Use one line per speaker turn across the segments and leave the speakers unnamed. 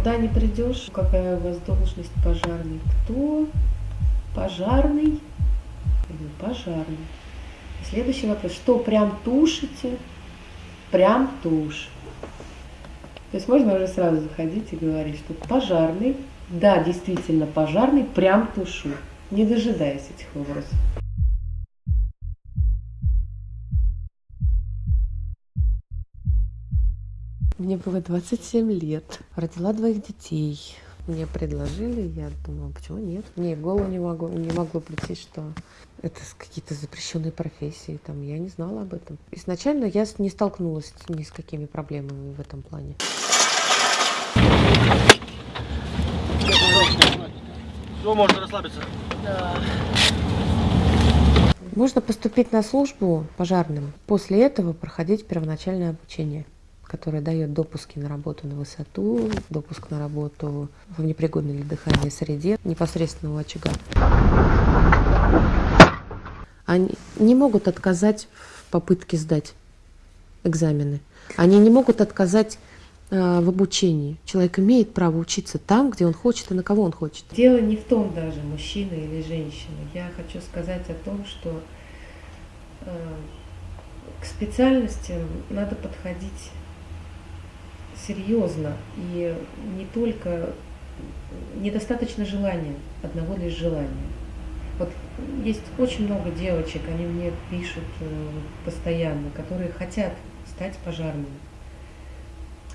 Куда не придешь, какая у вас должность пожарный? Кто? Пожарный? Пожарный. Следующий вопрос. Что, прям тушите? Прям тушь. То есть можно уже сразу заходить и говорить, что пожарный, да, действительно пожарный, прям тушу, не дожидаясь этих вопросов. Мне было 27 лет. Родила двоих детей. Мне предложили, я думала, почему нет? Мне в голову не, могу, не могло прийти, что это какие-то запрещенные профессии. Там, я не знала об этом. Изначально я не столкнулась ни с какими проблемами в этом плане.
Все, можно расслабиться. Да.
Можно поступить на службу пожарным. После этого проходить первоначальное обучение которое дает допуски на работу на высоту, допуск на работу в непригодной для дыхания среде непосредственного очага. Они не могут отказать в попытке сдать экзамены. Они не могут отказать э, в обучении. Человек имеет право учиться там, где он хочет и на кого он хочет. Дело не в том даже, мужчина или женщина. Я хочу сказать о том, что э, к специальностям надо подходить серьезно и не только недостаточно желания, одного лишь желания. Вот есть очень много девочек, они мне пишут э, постоянно, которые хотят стать пожарными.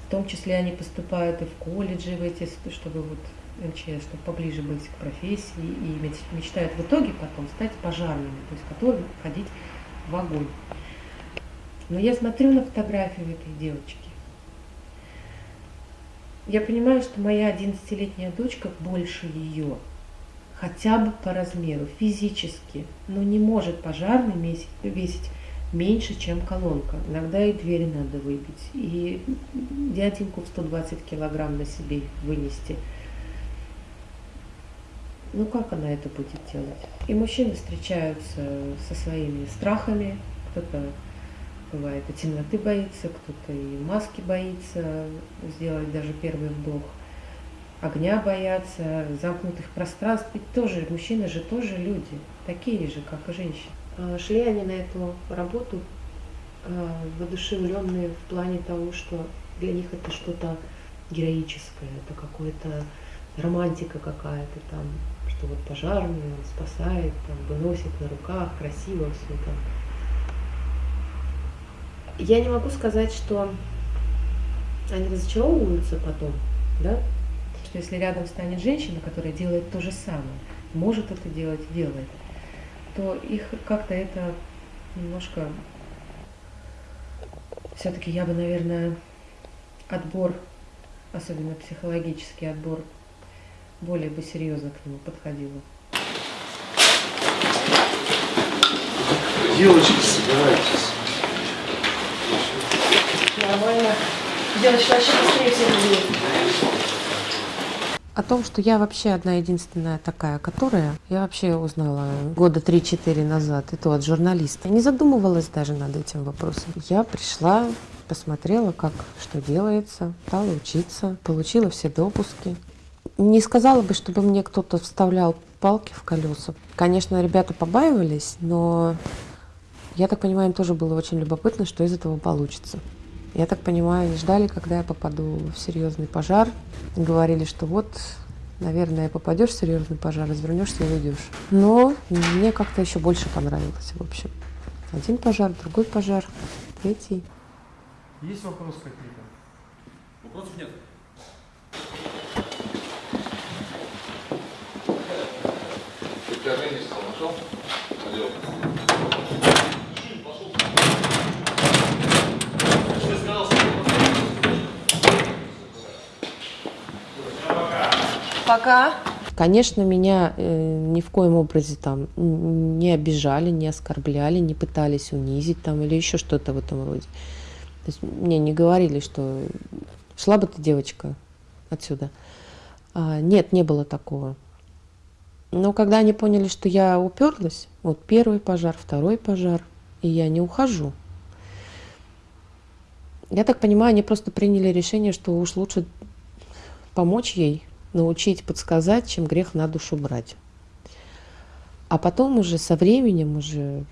В том числе они поступают и в колледжи, в эти, чтобы вот МЧС, чтобы поближе быть к профессии, и мечтают в итоге потом стать пожарными, то есть готовы ходить в огонь. Но я смотрю на фотографию этой девочки, я понимаю, что моя 11-летняя дочка больше ее, хотя бы по размеру, физически, но не может пожарный весить, весить меньше, чем колонка. Иногда и двери надо выбить, и дяденьку в 120 килограмм на себе вынести. Ну как она это будет делать? И мужчины встречаются со своими страхами, кто-то бывает и темноты боится, кто-то и маски боится сделать даже первый вдох, огня боятся, замкнутых пространств. Ведь тоже, мужчины же тоже люди, такие же, как и женщины. А, шли они на эту работу а, воодушевленные в плане того, что для них это что-то героическое, это какое-то романтика какая-то там, что вот пожарный, спасает, там, выносит на руках, красиво все там я не могу сказать, что они разочаровываются потом, да, что если рядом станет женщина, которая делает то же самое, может это делать, делает, то их как-то это немножко, все-таки я бы, наверное, отбор, особенно психологический отбор, более бы серьезно к нему подходила.
Девочки, собирайтесь
О том, что я вообще одна единственная такая, которая, я вообще узнала года 3-4 назад, и то от журналиста. Не задумывалась даже над этим вопросом. Я пришла, посмотрела, как что делается, стала учиться, получила все допуски. Не сказала бы, чтобы мне кто-то вставлял палки в колеса. Конечно, ребята побаивались, но я так понимаю, им тоже было очень любопытно, что из этого получится. Я так понимаю, они ждали, когда я попаду в серьезный пожар. Говорили, что вот, наверное, попадешь в серьезный пожар, развернешься и уйдешь. Но мне как-то еще больше понравилось, в общем. Один пожар, другой пожар, третий.
Есть вопросы какие-то? Вопросов нет. Ты нашел?
Пока. Конечно, меня э, ни в коем образе там не обижали, не оскорбляли, не пытались унизить там или еще что-то в этом роде. То есть мне не говорили, что шла бы ты, девочка, отсюда. А, нет, не было такого. Но когда они поняли, что я уперлась, вот первый пожар, второй пожар, и я не ухожу. Я так понимаю, они просто приняли решение, что уж лучше помочь ей, научить, подсказать, чем грех на душу брать. А потом уже со временем, уже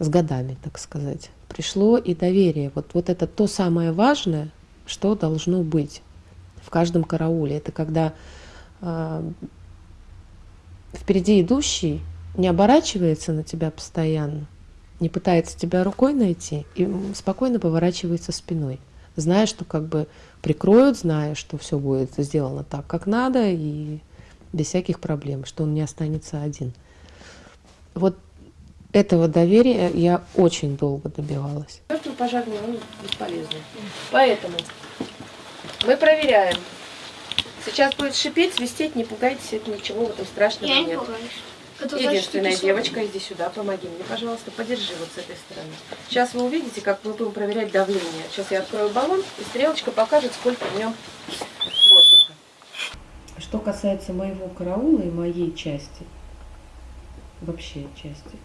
с годами, так сказать, пришло и доверие. Вот, вот это то самое важное, что должно быть в каждом карауле. Это когда э, впереди идущий не оборачивается на тебя постоянно, не пытается тебя рукой найти и спокойно поворачивается спиной, зная, что как бы прикроют, зная, что все будет сделано так, как надо, и без всяких проблем, что он не останется один. Вот этого доверия я очень долго добивалась.
Пожарный, он бесполезный. Поэтому мы проверяем. Сейчас будет шипеть, свистеть, не пугайтесь, это ничего в этом страшного
Я не
нет.
пугаюсь. Это значит,
Единственная
ты
девочка, иди сюда, помоги мне, пожалуйста, подержи вот с этой стороны. Сейчас вы увидите, как мы будем проверять давление. Сейчас я открою баллон, и стрелочка покажет, сколько в нем воздуха.
Что касается моего караула и моей части, вообще части,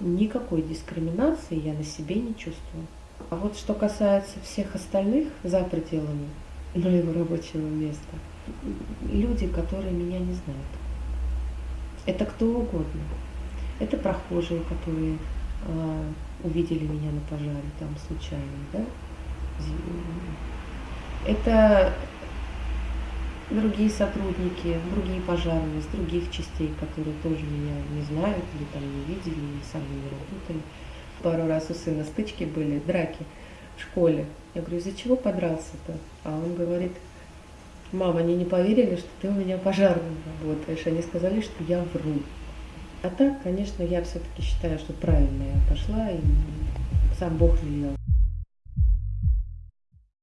никакой дискриминации я на себе не чувствую. А вот что касается всех остальных за пределами моего рабочего места, люди, которые меня не знают. Это кто угодно. Это прохожие, которые э, увидели меня на пожаре, там случайно, да? Это другие сотрудники, другие пожарные с других частей, которые тоже меня не знают или там не видели, или мной не работали. Пару раз у сына стычки были, драки в школе. Я говорю, из-за чего подрался-то? А он говорит, мама, они не поверили, что ты у меня пожарным работаешь. Они сказали, что я вру. А так, конечно, я все-таки считаю, что правильно я пошла, и сам Бог велел.